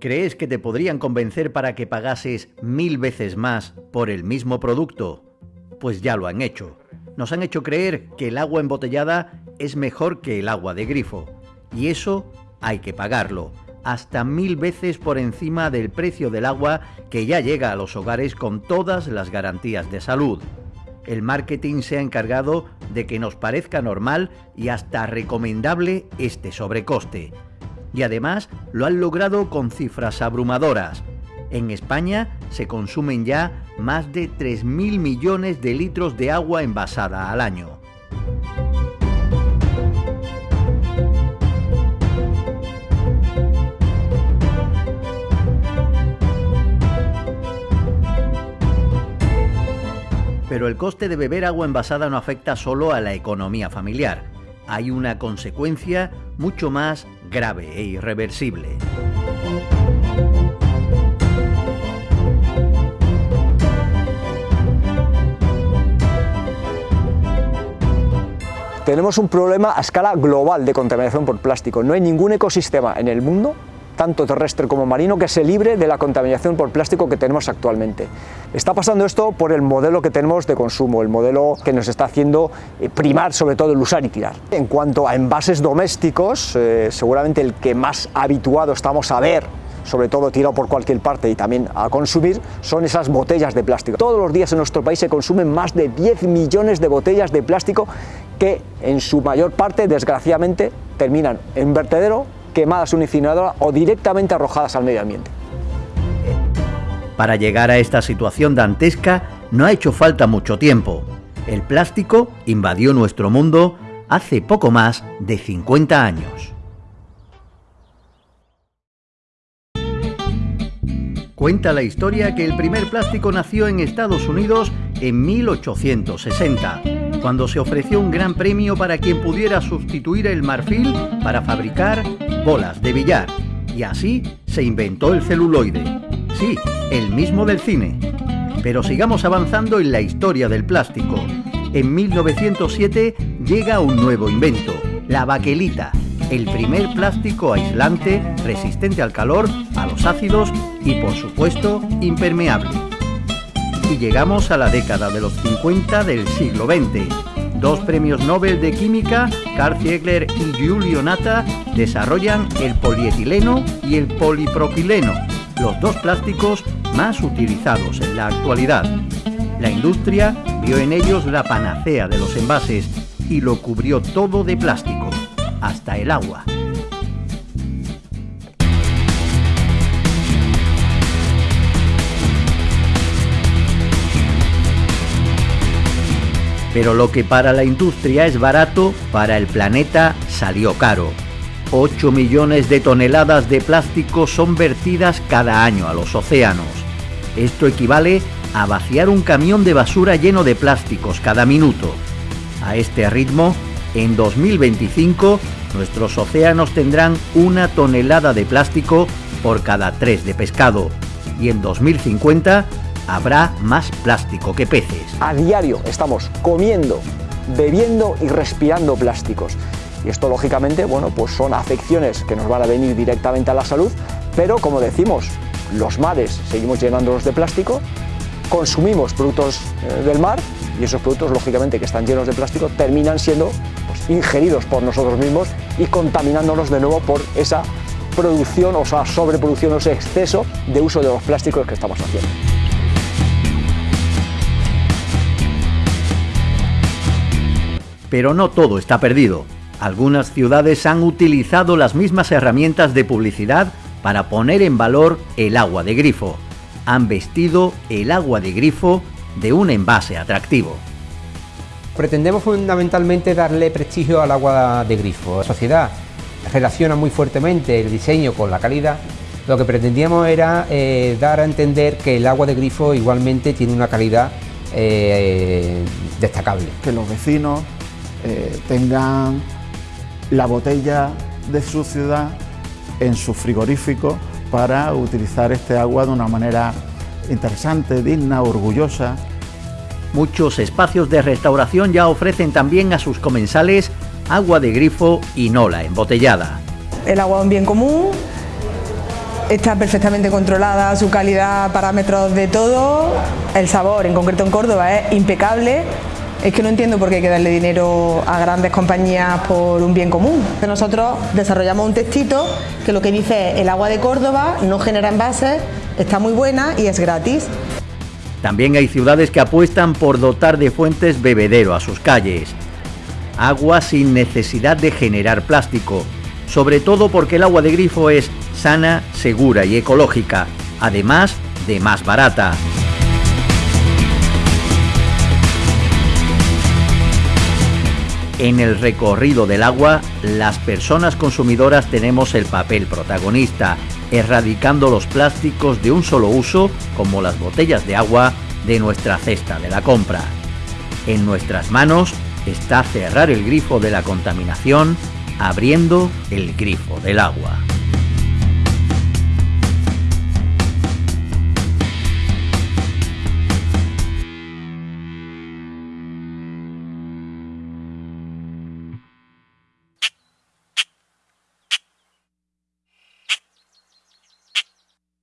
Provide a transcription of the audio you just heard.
¿Crees que te podrían convencer para que pagases mil veces más por el mismo producto? Pues ya lo han hecho. Nos han hecho creer que el agua embotellada es mejor que el agua de grifo. Y eso hay que pagarlo, hasta mil veces por encima del precio del agua que ya llega a los hogares con todas las garantías de salud. El marketing se ha encargado de que nos parezca normal y hasta recomendable este sobrecoste y además lo han logrado con cifras abrumadoras. En España se consumen ya más de 3.000 millones de litros de agua envasada al año. Pero el coste de beber agua envasada no afecta solo a la economía familiar. Hay una consecuencia mucho más grave e irreversible. Tenemos un problema a escala global de contaminación por plástico. No hay ningún ecosistema en el mundo tanto terrestre como marino, que se libre de la contaminación por plástico que tenemos actualmente. Está pasando esto por el modelo que tenemos de consumo, el modelo que nos está haciendo eh, primar sobre todo el usar y tirar. En cuanto a envases domésticos, eh, seguramente el que más habituado estamos a ver sobre todo tirado por cualquier parte y también a consumir, son esas botellas de plástico. Todos los días en nuestro país se consumen más de 10 millones de botellas de plástico que en su mayor parte, desgraciadamente, terminan en vertedero quemadas en incineradora o directamente arrojadas al medio ambiente. Para llegar a esta situación dantesca no ha hecho falta mucho tiempo. El plástico invadió nuestro mundo hace poco más de 50 años. Cuenta la historia que el primer plástico nació en Estados Unidos en 1860 cuando se ofreció un gran premio para quien pudiera sustituir el marfil para fabricar bolas de billar. Y así se inventó el celuloide. Sí, el mismo del cine. Pero sigamos avanzando en la historia del plástico. En 1907 llega un nuevo invento, la baquelita, el primer plástico aislante, resistente al calor, a los ácidos y por supuesto impermeable y llegamos a la década de los 50 del siglo XX. Dos premios Nobel de Química, Carl Ziegler y Giulio Natta, desarrollan el polietileno y el polipropileno, los dos plásticos más utilizados en la actualidad. La industria vio en ellos la panacea de los envases y lo cubrió todo de plástico, hasta el agua. Pero lo que para la industria es barato, para el planeta salió caro. 8 millones de toneladas de plástico son vertidas cada año a los océanos. Esto equivale a vaciar un camión de basura lleno de plásticos cada minuto. A este ritmo, en 2025, nuestros océanos tendrán una tonelada de plástico por cada tres de pescado. Y en 2050, habrá más plástico que peces. A diario estamos comiendo, bebiendo y respirando plásticos. Y esto lógicamente, bueno, pues son afecciones que nos van a venir directamente a la salud, pero como decimos, los mares seguimos llenándolos de plástico, consumimos productos eh, del mar y esos productos lógicamente que están llenos de plástico terminan siendo pues, ingeridos por nosotros mismos y contaminándonos de nuevo por esa producción o sea, sobreproducción o ese exceso de uso de los plásticos que estamos haciendo. Pero no todo está perdido. Algunas ciudades han utilizado las mismas herramientas de publicidad para poner en valor el agua de grifo. Han vestido el agua de grifo de un envase atractivo. Pretendemos fundamentalmente darle prestigio al agua de grifo. La sociedad relaciona muy fuertemente el diseño con la calidad. Lo que pretendíamos era eh, dar a entender que el agua de grifo igualmente tiene una calidad eh, destacable. Que los vecinos eh, tengan la botella de su ciudad en su frigorífico para utilizar este agua de una manera interesante, digna, orgullosa. muchos espacios de restauración ya ofrecen también a sus comensales agua de grifo y no la embotellada. El agua es un bien común, está perfectamente controlada su calidad, parámetros de todo, el sabor, en concreto en Córdoba, es impecable. Es que no entiendo por qué hay que darle dinero a grandes compañías por un bien común. Nosotros desarrollamos un textito que lo que dice es el agua de Córdoba no genera envases, está muy buena y es gratis. También hay ciudades que apuestan por dotar de fuentes bebedero a sus calles. Agua sin necesidad de generar plástico, sobre todo porque el agua de grifo es sana, segura y ecológica, además de más barata. En el recorrido del agua, las personas consumidoras tenemos el papel protagonista, erradicando los plásticos de un solo uso, como las botellas de agua, de nuestra cesta de la compra. En nuestras manos está cerrar el grifo de la contaminación, abriendo el grifo del agua.